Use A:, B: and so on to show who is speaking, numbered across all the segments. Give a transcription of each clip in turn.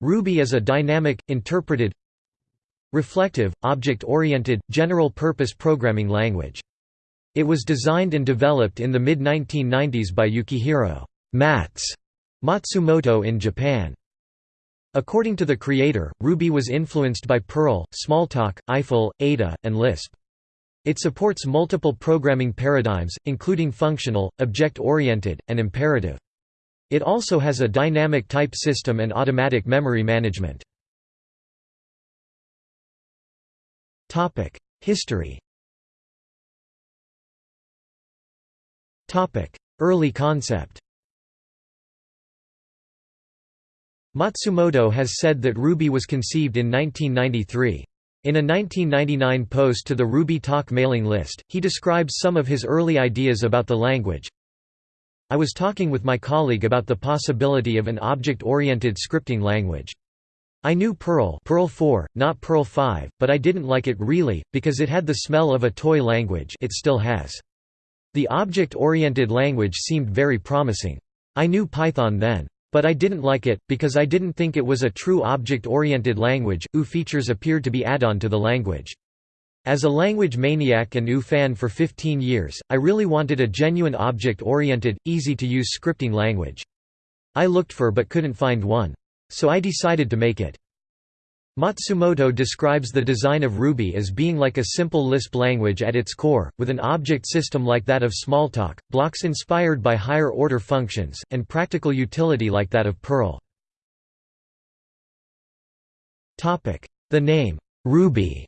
A: Ruby is a dynamic, interpreted, reflective, object-oriented, general-purpose programming language. It was designed and developed in the mid-1990s by Yukihiro Matz Matsumoto in Japan. According to the creator, Ruby was influenced by Perl, Smalltalk, Eiffel, Ada, and Lisp. It supports multiple programming paradigms, including functional, object-oriented, and imperative. It also has a dynamic type system and automatic memory management. History Early concept Matsumoto has said that Ruby was conceived in 1993. In a 1999 post to the Ruby Talk mailing list, he describes some of his early ideas about the language. I was talking with my colleague about the possibility of an object-oriented scripting language. I knew Perl, Perl 4, not Perl 5, but I didn't like it really, because it had the smell of a toy language it still has. The object-oriented language seemed very promising. I knew Python then. But I didn't like it, because I didn't think it was a true object-oriented language, OO features appeared to be add-on to the language. As a language maniac and OO fan for 15 years, I really wanted a genuine object-oriented, easy-to-use scripting language. I looked for but couldn't find one. So I decided to make it. Matsumoto describes the design of Ruby as being like a simple Lisp language at its core, with an object system like that of Smalltalk, blocks inspired by higher-order functions, and practical utility like that of Perl. The name, Ruby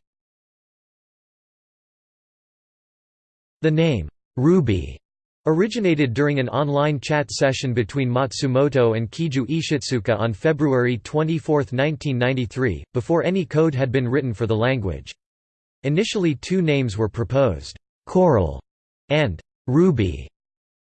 A: The name, Ruby Originated during an online chat session between Matsumoto and Keiju Ishitsuka on February 24, 1993, before any code had been written for the language. Initially two names were proposed, Coral and Ruby.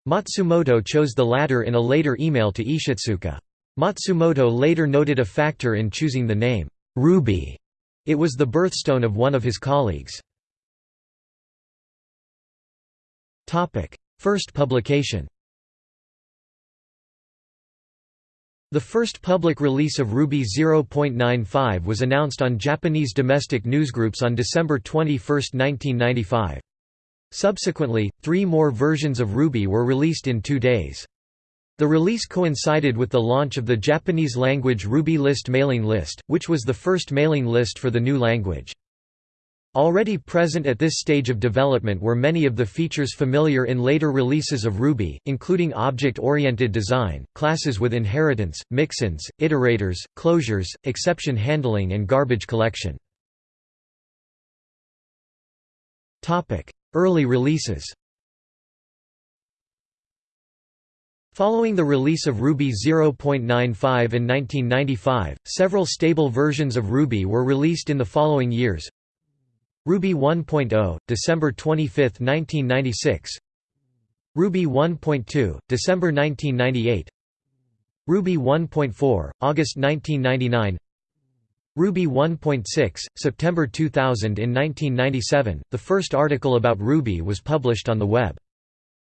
A: Matsumoto chose the latter in a later email to Ishitsuka. Matsumoto later noted a factor in choosing the name, Ruby. It was the birthstone of one of his colleagues. First publication The first public release of Ruby 0.95 was announced on Japanese domestic newsgroups on December 21, 1995. Subsequently, three more versions of Ruby were released in two days. The release coincided with the launch of the Japanese-language Ruby List mailing list, which was the first mailing list for the new language. Already present at this stage of development were many of the features familiar in later releases of Ruby, including object-oriented design, classes with inheritance, mixins, iterators, closures, exception handling and garbage collection. Early releases Following the release of Ruby 0.95 in 1995, several stable versions of Ruby were released in the following years, Ruby 1.0, December 25, 1996 Ruby 1.2, December 1998 Ruby 1.4, August 1999 Ruby 1.6, September 2000 In 1997, the first article about Ruby was published on the web.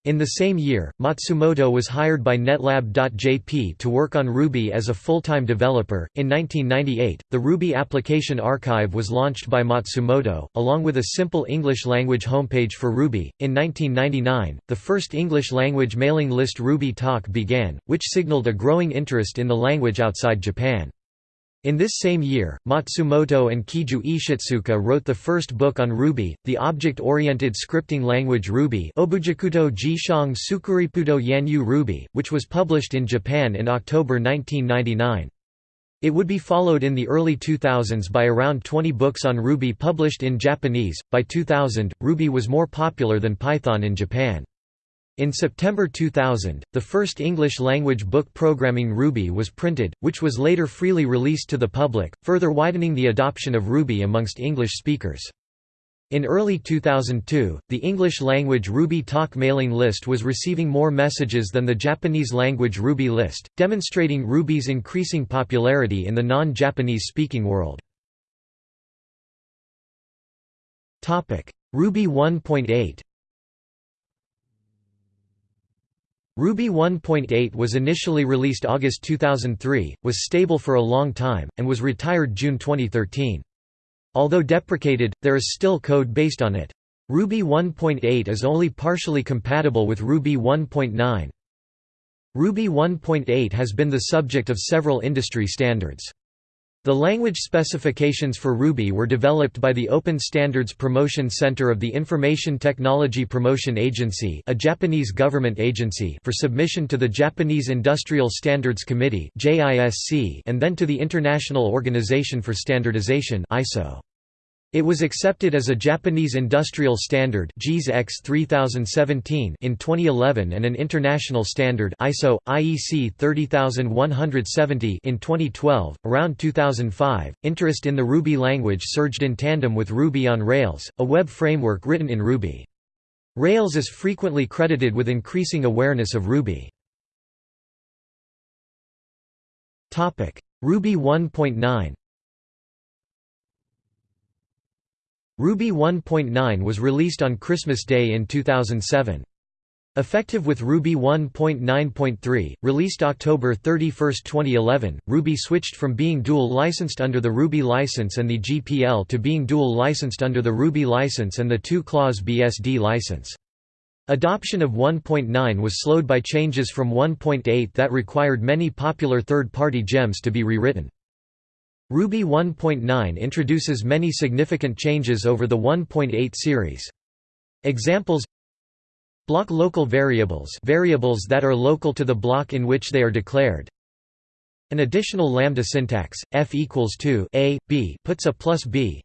A: In the same year, Matsumoto was hired by Netlab.jp to work on Ruby as a full-time developer. In 1998, the Ruby Application Archive was launched by Matsumoto, along with a simple English language homepage for Ruby. In 1999, the first English language mailing list Ruby Talk began, which signaled a growing interest in the language outside Japan. In this same year, Matsumoto and Keiju Ishitsuka wrote the first book on Ruby, the object-oriented scripting language Ruby Jishang Yanyu Ruby, which was published in Japan in October 1999. It would be followed in the early 2000s by around 20 books on Ruby published in Japanese. By 2000, Ruby was more popular than Python in Japan. In September 2000, the first English-language book Programming Ruby was printed, which was later freely released to the public, further widening the adoption of Ruby amongst English speakers. In early 2002, the English-language Ruby Talk mailing list was receiving more messages than the Japanese-language Ruby list, demonstrating Ruby's increasing popularity in the non-Japanese speaking world. Ruby 1.8 Ruby 1.8 was initially released August 2003, was stable for a long time, and was retired June 2013. Although deprecated, there is still code based on it. Ruby 1.8 is only partially compatible with Ruby 1.9. Ruby 1.8 has been the subject of several industry standards. The language specifications for Ruby were developed by the Open Standards Promotion Center of the Information Technology Promotion Agency a Japanese government agency for submission to the Japanese Industrial Standards Committee and then to the International Organization for Standardization ISO. It was accepted as a Japanese industrial standard JIS X 3017 in 2011 and an international standard ISO IEC 30170 in 2012. Around 2005, interest in the Ruby language surged in tandem with Ruby on Rails, a web framework written in Ruby. Rails is frequently credited with increasing awareness of Ruby. Topic: Ruby 1.9 Ruby 1.9 was released on Christmas Day in 2007. Effective with Ruby 1.9.3, released October 31, 2011, Ruby switched from being dual-licensed under the Ruby license and the GPL to being dual-licensed under the Ruby license and the two-clause BSD license. Adoption of 1.9 was slowed by changes from 1.8 that required many popular third-party gems to be rewritten. Ruby 1.9 introduces many significant changes over the 1.8 series. Examples Block local variables variables that are local to the block in which they are declared. An additional lambda syntax, f equals to a, b puts a plus b.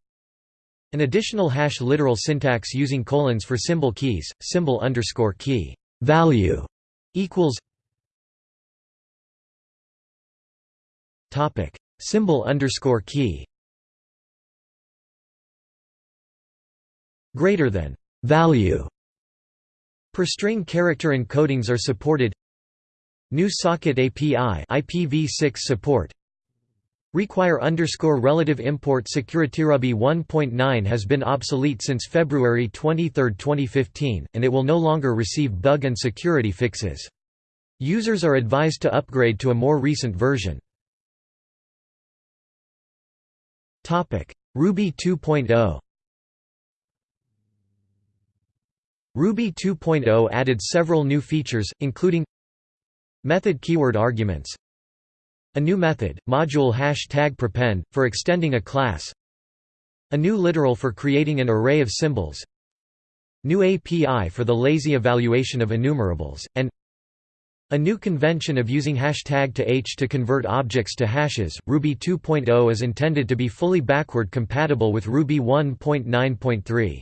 A: An additional hash literal syntax using colons for symbol keys, symbol underscore key value equals Symbol underscore key greater than value. Per string character encodings are supported. New socket API IPv6 support. Require underscore relative import SecurityRuby 1.9 has been obsolete since February 23, 2015 and it will no longer receive bug and security fixes. Users are advised to upgrade to a more recent version Ruby 2.0 Ruby 2.0 added several new features, including Method keyword arguments A new method, module hashtag prepend, for extending a class A new literal for creating an array of symbols New API for the lazy evaluation of enumerables, and a new convention of using hashtag to h to convert objects to hashes, Ruby 2.0 is intended to be fully backward compatible with Ruby 1.9.3.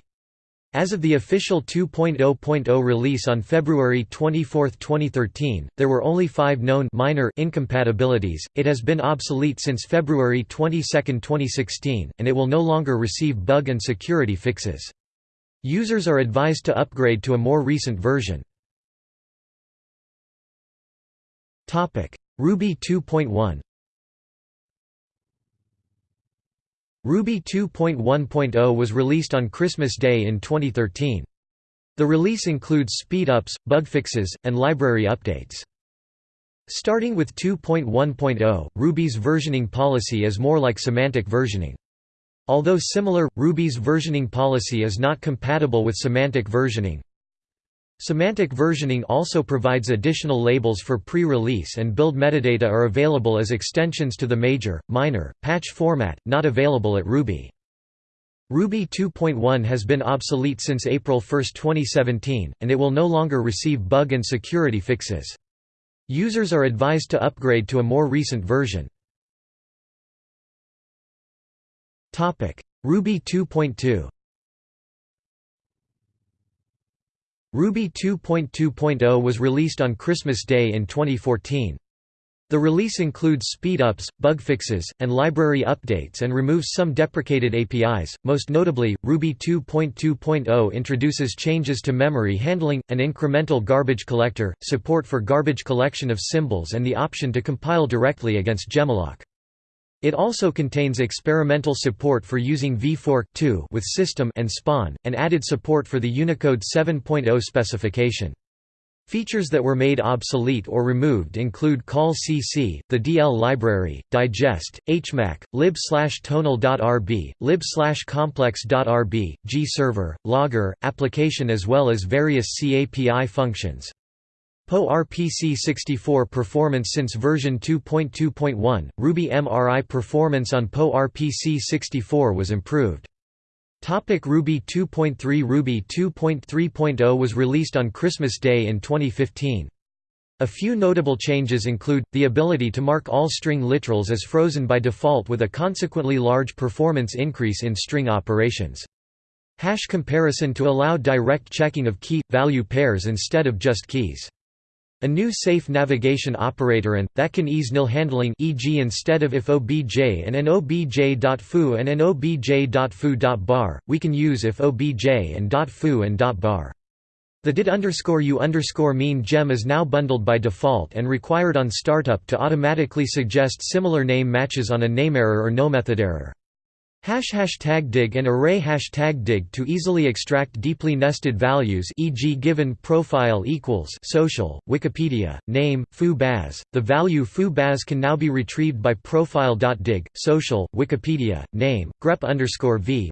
A: As of the official 2.0.0 release on February 24, 2013, there were only five known minor incompatibilities. It has been obsolete since February 22, 2016, and it will no longer receive bug and security fixes. Users are advised to upgrade to a more recent version. Topic: Ruby 2.1 Ruby 2.1.0 was released on Christmas Day in 2013. The release includes speedups, bug fixes, and library updates. Starting with 2.1.0, Ruby's versioning policy is more like semantic versioning. Although similar, Ruby's versioning policy is not compatible with semantic versioning, Semantic versioning also provides additional labels for pre-release and build metadata are available as extensions to the major, minor, patch format, not available at Ruby. Ruby 2.1 has been obsolete since April 1, 2017, and it will no longer receive bug and security fixes. Users are advised to upgrade to a more recent version. Ruby 2.2 Ruby 2.2.0 was released on Christmas Day in 2014. The release includes speed-ups, bug fixes, and library updates and removes some deprecated APIs. Most notably, Ruby 2.2.0 introduces changes to memory handling, an incremental garbage collector, support for garbage collection of symbols and the option to compile directly against jemalloc. It also contains experimental support for using vfork with system and spawn, and added support for the Unicode 7.0 specification. Features that were made obsolete or removed include call cc, the DL library, digest, hmac, lib tonal.rb, lib complex.rb, gserver, logger, application as well as various CAPI functions. PowerPC64 performance since version 2.2.1, Ruby MRI performance on PowerPC64 was improved. Topic Ruby 2.3 Ruby 2.3.0 was released on Christmas Day in 2015. A few notable changes include, the ability to mark all string literals as frozen by default with a consequently large performance increase in string operations. Hash comparison to allow direct checking of key-value pairs instead of just keys. A new safe navigation operator and, that can ease nil handling e.g. instead of if obj and an obj.foo and an obj.foo.bar, we can use if obj and .foo and .bar. The did underscore u underscore mean gem is now bundled by default and required on startup to automatically suggest similar name matches on a name error or no method error. Hash hashtag dig and array hashtag dig to easily extract deeply nested values e.g. given profile equals social, Wikipedia, name, foo baz. The value foo baz can now be retrieved by profile.dig, social, Wikipedia, name, grep underscore v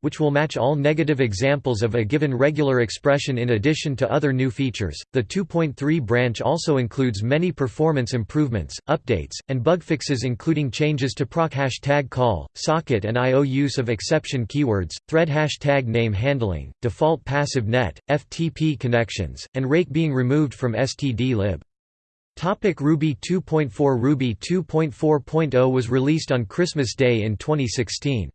A: which will match all negative examples of a given regular expression in addition to other new features. The 2.3 branch also includes many performance improvements, updates, and bug fixes including changes to proc hashtag call, socket and IO use of exception keywords, thread hashtag name handling, default passive net, FTP connections, and rake being removed from std-lib. Topic Ruby 2.4 Ruby 2.4.0 was released on Christmas Day in 2016.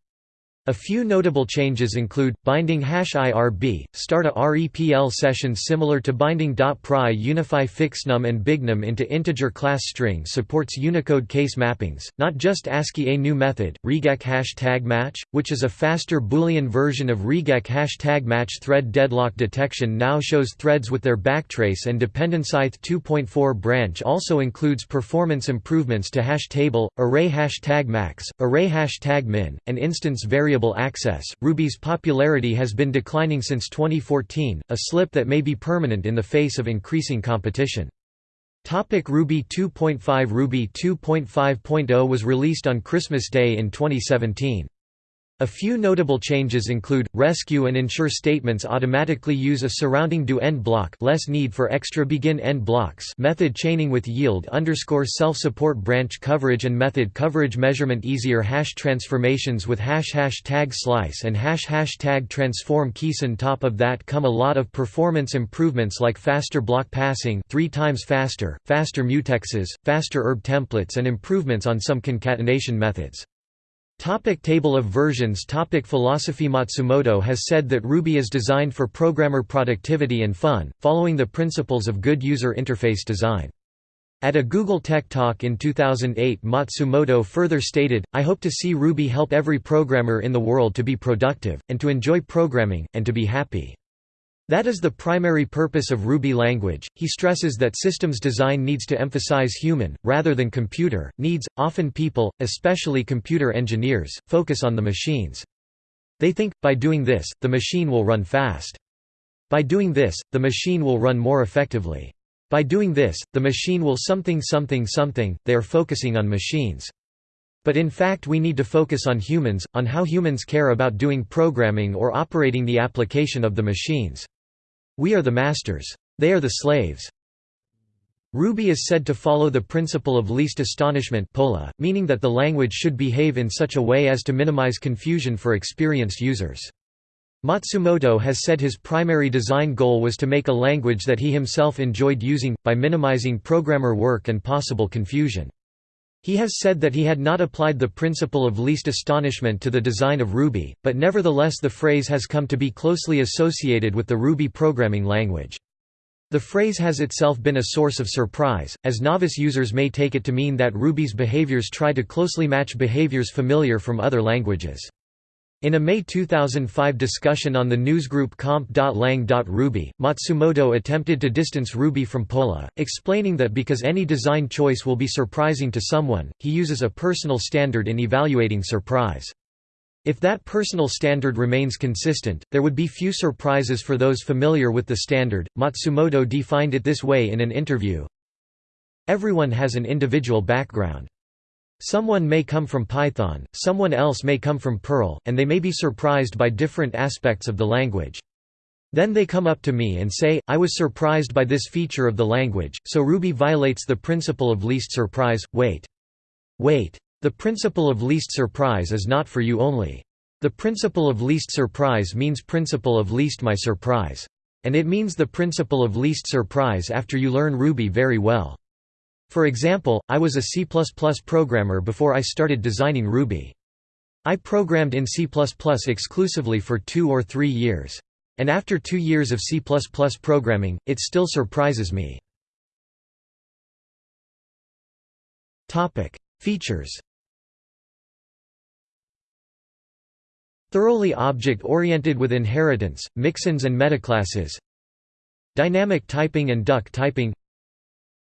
A: A few notable changes include, binding hash IRB, start a REPL session similar to binding .pry unify fixnum and bignum into integer class string supports Unicode case mappings, not just ASCII A new method, Regexp hash tag match, which is a faster Boolean version of Regexp hash tag match thread deadlock detection now shows threads with their backtrace and dependencyth 2.4 branch also includes performance improvements to hash table, array hash tag max, array hash tag min, and instance variable variable access. Ruby's popularity has been declining since 2014, a slip that may be permanent in the face of increasing competition. Topic Ruby 2.5 Ruby 2.5.0 was released on Christmas Day in 2017. A few notable changes include, rescue and ensure statements automatically use a surrounding do end block less need for extra begin end blocks method chaining with yield underscore self-support branch coverage and method coverage measurement easier hash transformations with hash hash tag slice and hash hash tag transform keys on top of that come a lot of performance improvements like faster block passing three times faster, faster mutexes, faster erb templates and improvements on some concatenation methods. Topic table of versions Topic Philosophy Matsumoto has said that Ruby is designed for programmer productivity and fun, following the principles of good user interface design. At a Google Tech Talk in 2008 Matsumoto further stated, I hope to see Ruby help every programmer in the world to be productive, and to enjoy programming, and to be happy. That is the primary purpose of Ruby language. He stresses that systems design needs to emphasize human, rather than computer, needs. Often people, especially computer engineers, focus on the machines. They think, by doing this, the machine will run fast. By doing this, the machine will run more effectively. By doing this, the machine will something something something, they are focusing on machines. But in fact we need to focus on humans, on how humans care about doing programming or operating the application of the machines. We are the masters. They are the slaves. Ruby is said to follow the principle of least astonishment pola, meaning that the language should behave in such a way as to minimize confusion for experienced users. Matsumoto has said his primary design goal was to make a language that he himself enjoyed using, by minimizing programmer work and possible confusion. He has said that he had not applied the principle of least astonishment to the design of Ruby, but nevertheless the phrase has come to be closely associated with the Ruby programming language. The phrase has itself been a source of surprise, as novice users may take it to mean that Ruby's behaviors try to closely match behaviors familiar from other languages. In a May 2005 discussion on the newsgroup comp.lang.ruby, Matsumoto attempted to distance Ruby from Pola, explaining that because any design choice will be surprising to someone, he uses a personal standard in evaluating surprise. If that personal standard remains consistent, there would be few surprises for those familiar with the standard. Matsumoto defined it this way in an interview Everyone has an individual background. Someone may come from Python, someone else may come from Perl, and they may be surprised by different aspects of the language. Then they come up to me and say, I was surprised by this feature of the language, so Ruby violates the principle of least surprise. Wait. Wait. The principle of least surprise is not for you only. The principle of least surprise means principle of least my surprise. And it means the principle of least surprise after you learn Ruby very well. For example, I was a C++ programmer before I started designing Ruby. I programmed in C++ exclusively for two or three years. And after two years of C++ programming, it still surprises me. Features Thoroughly object-oriented with inheritance, mixins and metaclasses Dynamic typing and duck typing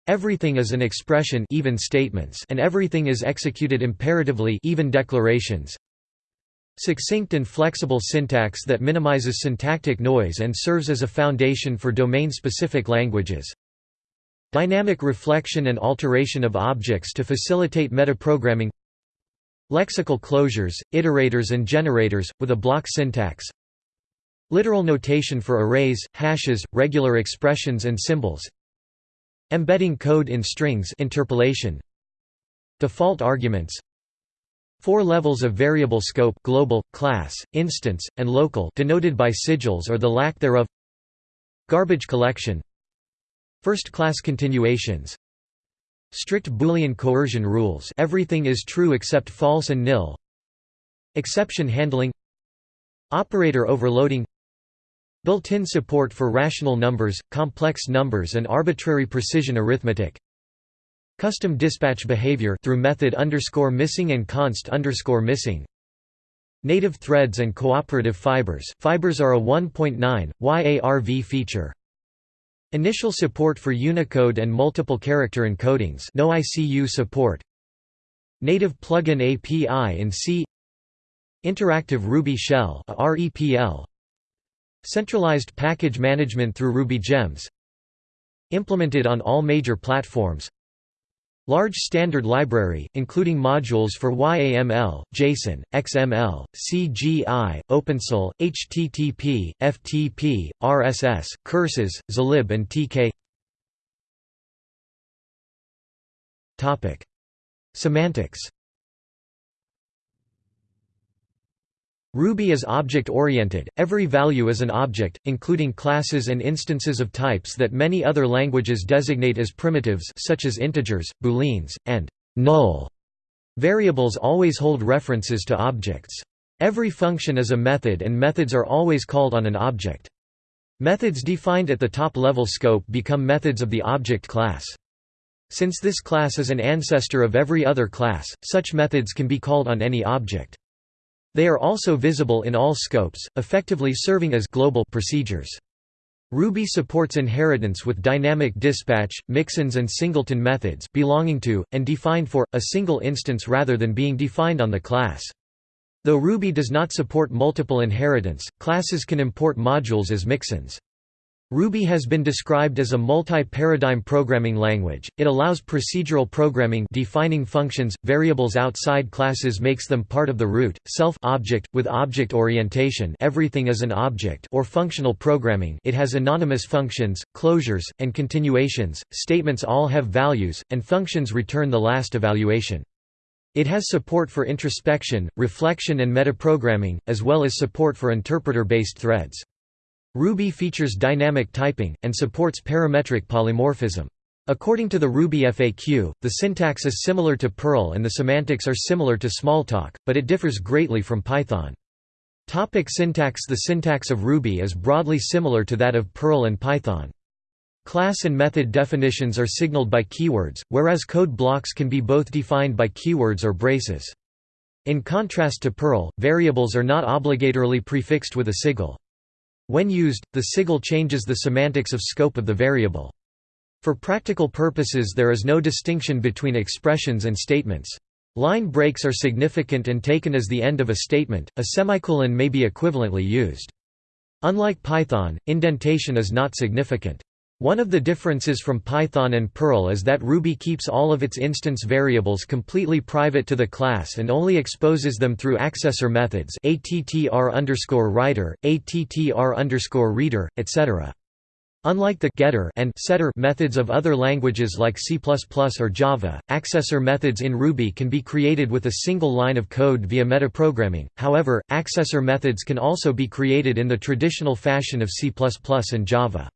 A: Everything is an expression even statements and everything is executed imperatively even declarations. Succinct and flexible syntax that minimizes syntactic noise and serves as a foundation for domain-specific languages. Dynamic reflection and alteration of objects to facilitate metaprogramming. Lexical closures, iterators and generators, with a block syntax. Literal notation for arrays, hashes, regular expressions and symbols Embedding code in strings interpolation. Default arguments. Four levels of variable scope global, class, instance, and local denoted by sigils or the lack thereof. Garbage collection. First-class continuations. Strict Boolean coercion rules. Everything is true except false and nil. Exception handling. Operator overloading Built-in support for rational numbers, complex numbers and arbitrary precision arithmetic. Custom dispatch behavior through method underscore missing and const underscore missing. Native threads and cooperative fibers. Fibers are a 1.9, YARV feature. Initial support for Unicode and multiple character encodings. No ICU support. Native plugin API in C. Interactive Ruby Shell REPL Centralized package management through Ruby Gems Implemented on all major platforms Large standard library, including modules for YAML, JSON, XML, CGI, OpenCL, HTTP, FTP, RSS, curses, Zlib and TK Semantics Ruby is object-oriented, every value is an object, including classes and instances of types that many other languages designate as primitives such as integers, booleans, and null. Variables always hold references to objects. Every function is a method and methods are always called on an object. Methods defined at the top-level scope become methods of the object class. Since this class is an ancestor of every other class, such methods can be called on any object. They are also visible in all scopes, effectively serving as global procedures. Ruby supports inheritance with dynamic dispatch, mixins and singleton methods belonging to, and defined for, a single instance rather than being defined on the class. Though Ruby does not support multiple inheritance, classes can import modules as mixins. Ruby has been described as a multi-paradigm programming language. It allows procedural programming defining functions, variables outside classes makes them part of the root, self-object, with object orientation everything is an object or functional programming it has anonymous functions, closures, and continuations, statements all have values, and functions return the last evaluation. It has support for introspection, reflection and metaprogramming, as well as support for interpreter-based threads. Ruby features dynamic typing, and supports parametric polymorphism. According to the Ruby FAQ, the syntax is similar to Perl and the semantics are similar to Smalltalk, but it differs greatly from Python. Topic syntax The syntax of Ruby is broadly similar to that of Perl and Python. Class and method definitions are signaled by keywords, whereas code blocks can be both defined by keywords or braces. In contrast to Perl, variables are not obligatorily prefixed with a sigil. When used, the sigil changes the semantics of scope of the variable. For practical purposes there is no distinction between expressions and statements. Line breaks are significant and taken as the end of a statement, a semicolon may be equivalently used. Unlike Python, indentation is not significant. One of the differences from Python and Perl is that Ruby keeps all of its instance variables completely private to the class and only exposes them through accessor methods attr writer, attr reader, etc. Unlike the getter and setter methods of other languages like C++ or Java, accessor methods in Ruby can be created with a single line of code via metaprogramming. However, accessor methods can also be created in the traditional fashion of C++ and Java.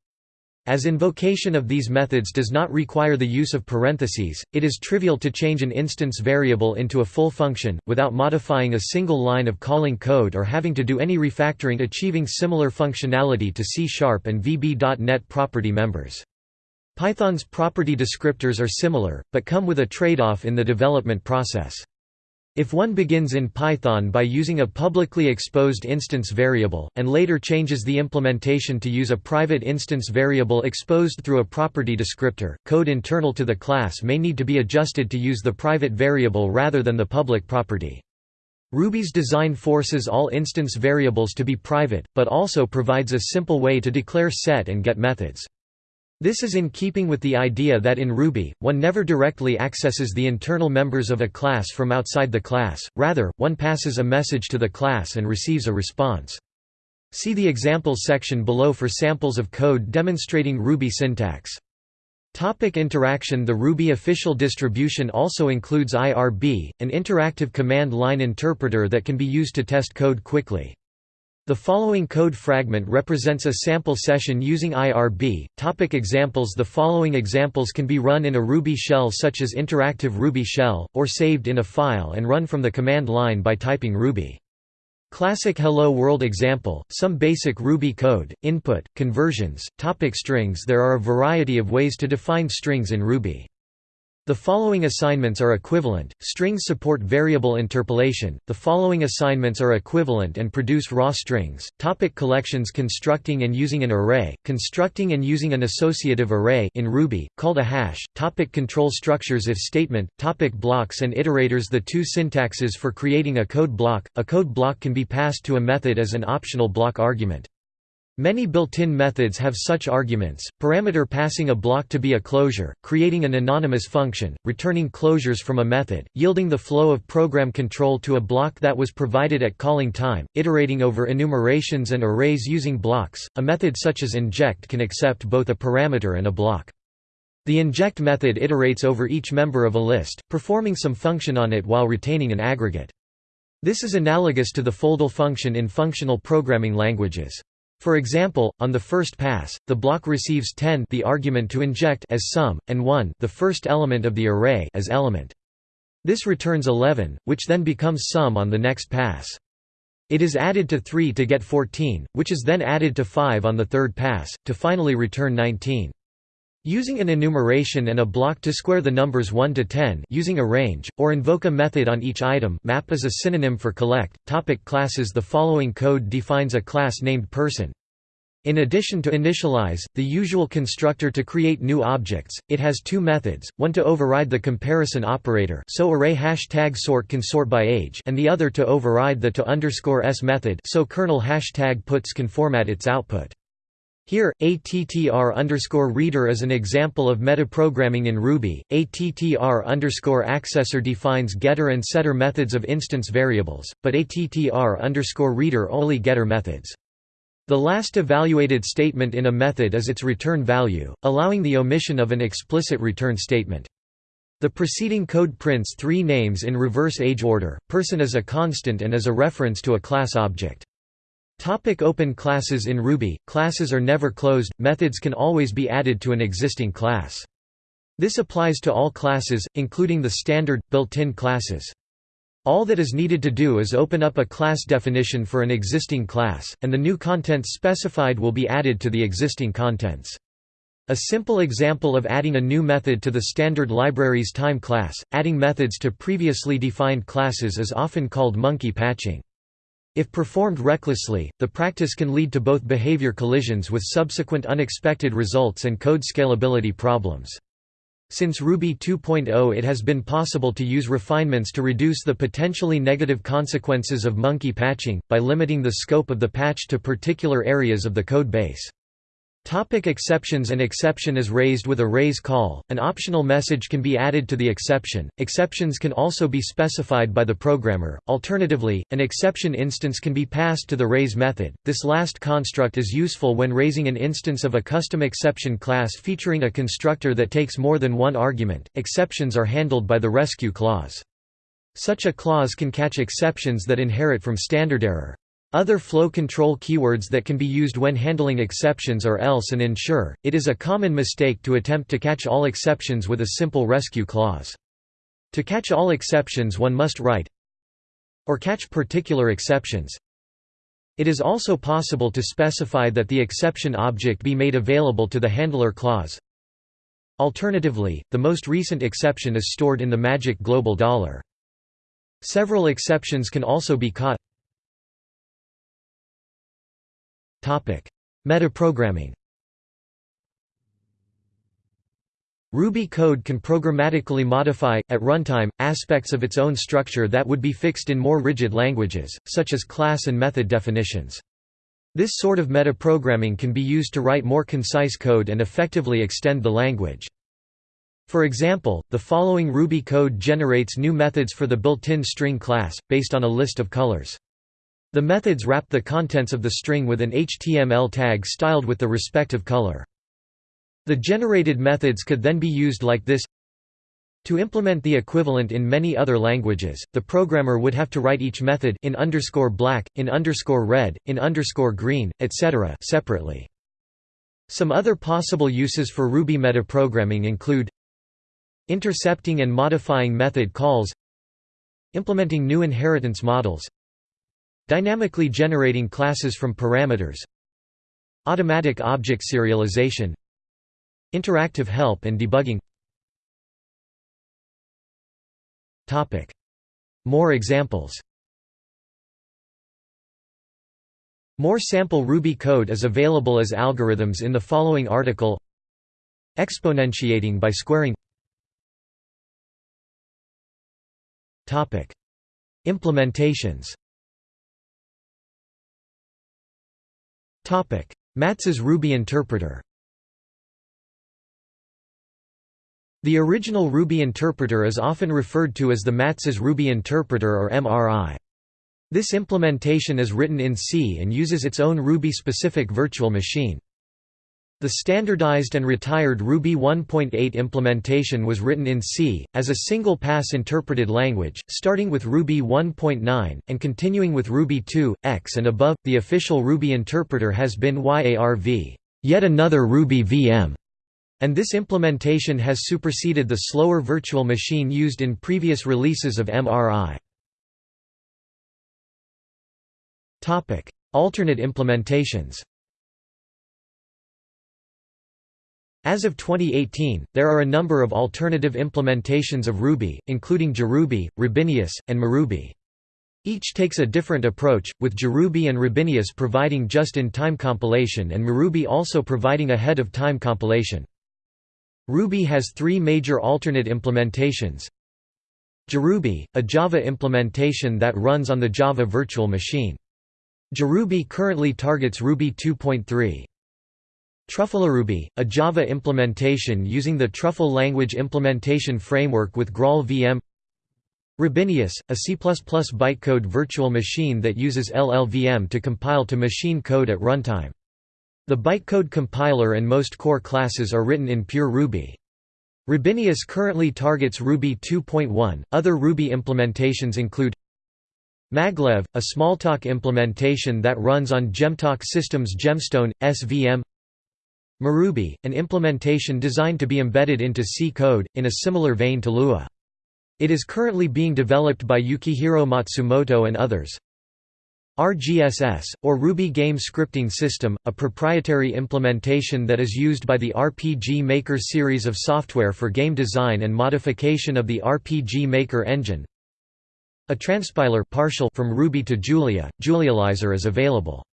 A: As invocation of these methods does not require the use of parentheses, it is trivial to change an instance variable into a full function, without modifying a single line of calling code or having to do any refactoring achieving similar functionality to C-sharp and VB.NET property members. Python's property descriptors are similar, but come with a trade-off in the development process. If one begins in Python by using a publicly exposed instance variable, and later changes the implementation to use a private instance variable exposed through a property descriptor, code internal to the class may need to be adjusted to use the private variable rather than the public property. Ruby's design forces all instance variables to be private, but also provides a simple way to declare set and get methods. This is in keeping with the idea that in Ruby, one never directly accesses the internal members of a class from outside the class, rather, one passes a message to the class and receives a response. See the examples section below for samples of code demonstrating Ruby syntax. Topic interaction The Ruby official distribution also includes IRB, an interactive command line interpreter that can be used to test code quickly. The following code fragment represents a sample session using IRB. Topic examples The following examples can be run in a Ruby shell such as Interactive Ruby Shell, or saved in a file and run from the command line by typing Ruby. Classic Hello World example, some basic Ruby code, input, conversions, topic strings There are a variety of ways to define strings in Ruby. The following assignments are equivalent. Strings support variable interpolation. The following assignments are equivalent and produce raw strings. Topic collections Constructing and using an array. Constructing and using an associative array in Ruby called a hash. Topic control structures if statement. Topic blocks and iterators The two syntaxes for creating a code block. A code block can be passed to a method as an optional block argument. Many built-in methods have such arguments, parameter passing a block to be a closure, creating an anonymous function, returning closures from a method, yielding the flow of program control to a block that was provided at calling time, iterating over enumerations and arrays using blocks. A method such as inject can accept both a parameter and a block. The inject method iterates over each member of a list, performing some function on it while retaining an aggregate. This is analogous to the foldl function in functional programming languages. For example, on the first pass, the block receives 10 the argument to inject as sum, and 1 the first element of the array as element. This returns 11, which then becomes sum on the next pass. It is added to 3 to get 14, which is then added to 5 on the third pass, to finally return 19. Using an enumeration and a block to square the numbers 1 to 10 using a range, or invoke a method on each item map is a synonym for collect. Topic classes The following code defines a class named person. In addition to initialize, the usual constructor to create new objects, it has two methods, one to override the comparison operator so array hashtag sort can sort by age and the other to override the to underscore s method so kernel hashtag puts can format its output. Here, attr reader is an example of metaprogramming in Ruby. attr accessor defines getter and setter methods of instance variables, but attr reader only getter methods. The last evaluated statement in a method is its return value, allowing the omission of an explicit return statement. The preceding code prints three names in reverse age order, person is a constant and is a reference to a class object. Topic open classes In Ruby, classes are never closed, methods can always be added to an existing class. This applies to all classes, including the standard, built-in classes. All that is needed to do is open up a class definition for an existing class, and the new contents specified will be added to the existing contents. A simple example of adding a new method to the standard library's time class, adding methods to previously defined classes is often called monkey patching. If performed recklessly, the practice can lead to both behavior collisions with subsequent unexpected results and code scalability problems. Since Ruby 2.0 it has been possible to use refinements to reduce the potentially negative consequences of monkey patching, by limiting the scope of the patch to particular areas of the code base. Topic exceptions An exception is raised with a raise call, an optional message can be added to the exception, exceptions can also be specified by the programmer, alternatively, an exception instance can be passed to the raise method. This last construct is useful when raising an instance of a custom exception class featuring a constructor that takes more than one argument. Exceptions are handled by the rescue clause. Such a clause can catch exceptions that inherit from standard error. Other flow control keywords that can be used when handling exceptions are else and ensure. It is a common mistake to attempt to catch all exceptions with a simple rescue clause. To catch all exceptions one must write or catch particular exceptions. It is also possible to specify that the exception object be made available to the handler clause. Alternatively, the most recent exception is stored in the magic global dollar. Several exceptions can also be caught. Metaprogramming Ruby code can programmatically modify, at runtime, aspects of its own structure that would be fixed in more rigid languages, such as class and method definitions. This sort of metaprogramming can be used to write more concise code and effectively extend the language. For example, the following Ruby code generates new methods for the built-in string class, based on a list of colors. The methods wrap the contents of the string with an HTML tag styled with the respective color. The generated methods could then be used like this to implement the equivalent in many other languages, the programmer would have to write each method in underscore black, in underscore red, in underscore green, etc. separately. Some other possible uses for Ruby metaprogramming include intercepting and modifying method calls implementing new inheritance models Dynamically generating classes from parameters Automatic object serialization Interactive help and debugging. More examples. More sample Ruby code is available as algorithms in the following article. Exponentiating by squaring. Implementations Matz's Ruby interpreter The original Ruby interpreter is often referred to as the Matz's Ruby interpreter or MRI. This implementation is written in C and uses its own Ruby-specific virtual machine. The standardized and retired Ruby 1.8 implementation was written in C, as a single-pass interpreted language, starting with Ruby 1.9, and continuing with Ruby 2, X and above. The official Ruby interpreter has been YARV, yet another Ruby VM, and this implementation has superseded the slower virtual machine used in previous releases of MRI. Alternate implementations As of 2018, there are a number of alternative implementations of Ruby, including JRuby, Rubinius, and mruby. Each takes a different approach, with JRuby and Rubinius providing just-in-time compilation and mruby also providing ahead-of-time compilation. Ruby has three major alternate implementations. JRuby, a Java implementation that runs on the Java Virtual Machine. JRuby currently targets Ruby 2.3. TruffleRuby, a Java implementation using the Truffle language implementation framework with Graal VM Rubinius, a C++ bytecode virtual machine that uses LLVM to compile to machine code at runtime. The bytecode compiler and most core classes are written in pure Ruby. Rubinius currently targets Ruby 2.1. Other Ruby implementations include Maglev, a Smalltalk implementation that runs on Gemtalk Systems Gemstone, SVM mruby, an implementation designed to be embedded into C code, in a similar vein to Lua. It is currently being developed by Yukihiro Matsumoto and others. RGSS, or Ruby Game Scripting System, a proprietary implementation that is used by the RPG Maker series of software for game design and modification of the RPG Maker engine. A transpiler partial from Ruby to Julia, Julializer is available.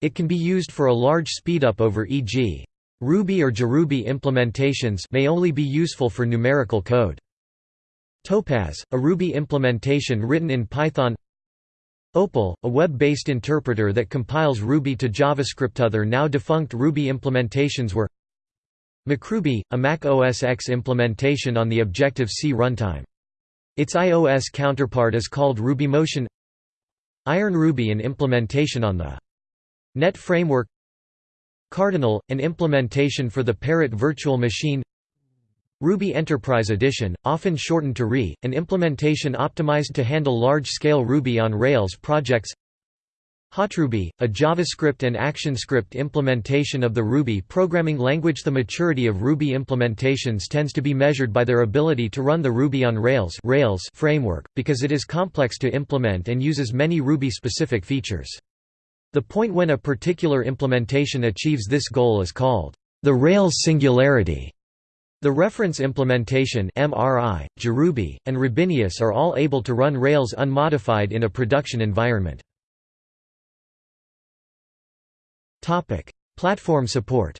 A: It can be used for a large speedup over e.g. Ruby or JRuby implementations may only be useful for numerical code. Topaz, a Ruby implementation written in Python Opal, a web-based interpreter that compiles Ruby to JavaScript. Other now defunct Ruby implementations were MacRuby, a Mac OS X implementation on the Objective-C runtime. Its iOS counterpart is called RubyMotion IronRuby an implementation on the Net framework Cardinal, an implementation for the Parrot virtual machine. Ruby Enterprise Edition, often shortened to RE, an implementation optimized to handle large-scale Ruby on Rails projects. HotRuby, a JavaScript and ActionScript implementation of the Ruby programming language. The maturity of Ruby implementations tends to be measured by their ability to run the Ruby on Rails, Rails framework, because it is complex to implement and uses many Ruby-specific features. The point when a particular implementation achieves this goal is called the Rails singularity. The reference implementation MRI, JRuby, and Rubinius are all able to run Rails unmodified in a production environment. Platform support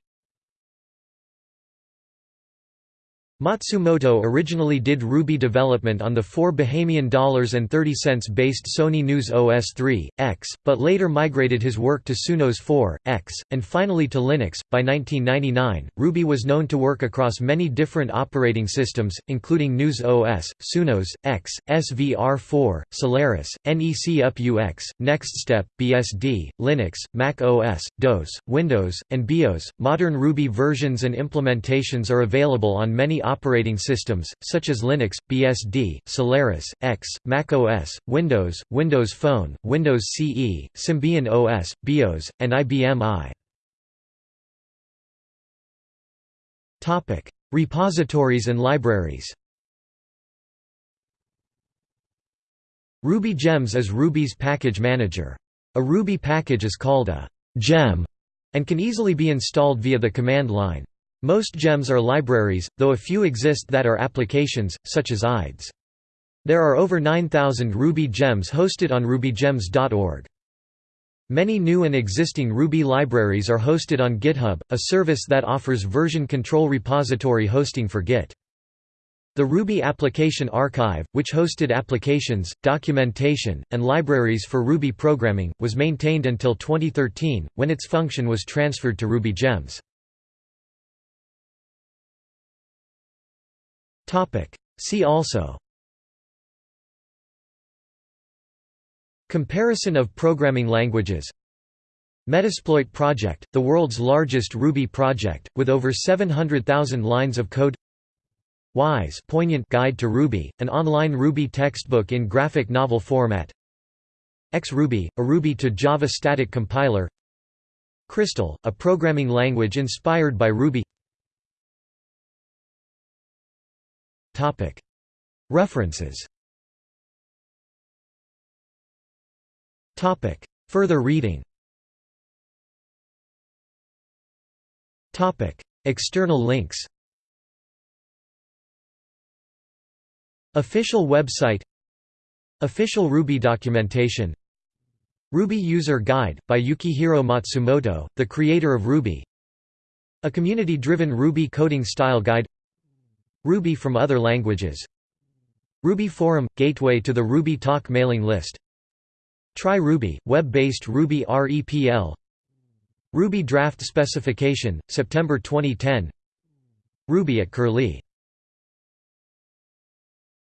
A: Matsumoto originally did Ruby development on the 4 Bahamian dollars and 30 cents based Sony News OS 3, X, but later migrated his work to Sunos 4, X, and finally to Linux. By 1999, Ruby was known to work across many different operating systems, including News OS, Sunos, X, SVR4, Solaris, NEC UP-UX, NextStep, BSD, Linux, Mac OS, DOS, Windows, and BeOS. Modern Ruby versions and implementations are available on many operating systems, such as Linux, BSD, Solaris, X, Mac OS, Windows, Windows Phone, Windows CE, Symbian OS, BeOS, and IBM i. Repositories and libraries Ruby Gems is Ruby's package manager. A Ruby package is called a gem and can easily be installed via the command line. Most gems are libraries, though a few exist that are applications, such as IDEs. There are over 9,000 Ruby gems hosted on rubygems.org. Many new and existing Ruby libraries are hosted on GitHub, a service that offers version control repository hosting for Git. The Ruby Application Archive, which hosted applications, documentation, and libraries for Ruby programming, was maintained until 2013, when its function was transferred to Ruby Gems. See also. Comparison of programming languages. Metasploit project, the world's largest Ruby project, with over 700,000 lines of code. Why's Poignant Guide to Ruby, an online Ruby textbook in graphic novel format. XRuby, a Ruby to Java static compiler. Crystal, a programming language inspired by Ruby References. Further reading. External links. Official website. Official Ruby documentation. Ruby User Guide, by Yukihiro Matsumoto, the creator of Ruby. A community-driven Ruby coding style guide Ruby from other languages. Ruby Forum – Gateway to the Ruby Talk mailing list. Try Ruby – web-based Ruby REPL Ruby Draft Specification, September 2010 Ruby at Curlie